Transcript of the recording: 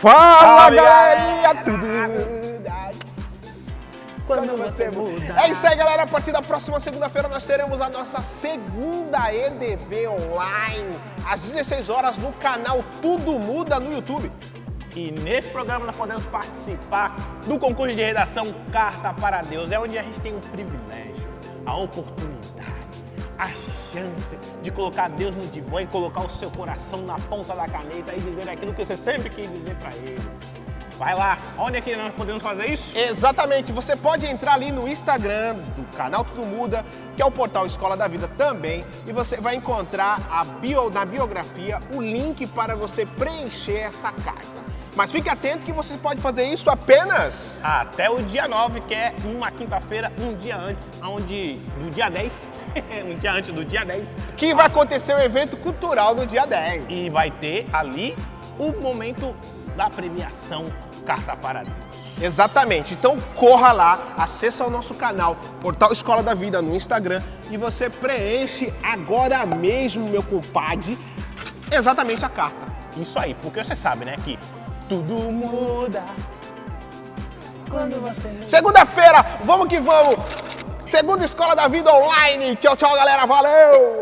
Fala, Fala, galerinha! Tudo quando você muda. É isso aí, galera. A partir da próxima segunda-feira nós teremos a nossa segunda EDV online, às 16 horas no canal Tudo Muda no YouTube. E nesse programa nós podemos participar do concurso de redação Carta para Deus. É onde a gente tem o privilégio, a oportunidade, a chance de colocar Deus no divã e colocar o seu coração na ponta da caneta e dizer aquilo que você sempre quis dizer para Ele. Vai lá, onde é que nós podemos fazer isso? Exatamente, você pode entrar ali no Instagram do canal Tudo Muda, que é o portal Escola da Vida também, e você vai encontrar a bio, na biografia o link para você preencher essa carta. Mas fique atento que você pode fazer isso apenas... Até o dia 9, que é uma quinta-feira, um dia antes, onde no dia 10, um dia antes do dia 10... Que vai acontecer um evento cultural no dia 10. E vai ter ali o momento da premiação Carta para Deus. Exatamente. Então corra lá, acessa o nosso canal, Portal Escola da Vida no Instagram e você preenche agora mesmo, meu compadre, exatamente a carta. Isso aí, porque você sabe, né, que tudo muda quando você... Segunda-feira, vamos que vamos! Segunda Escola da Vida Online. Tchau, tchau, galera. Valeu!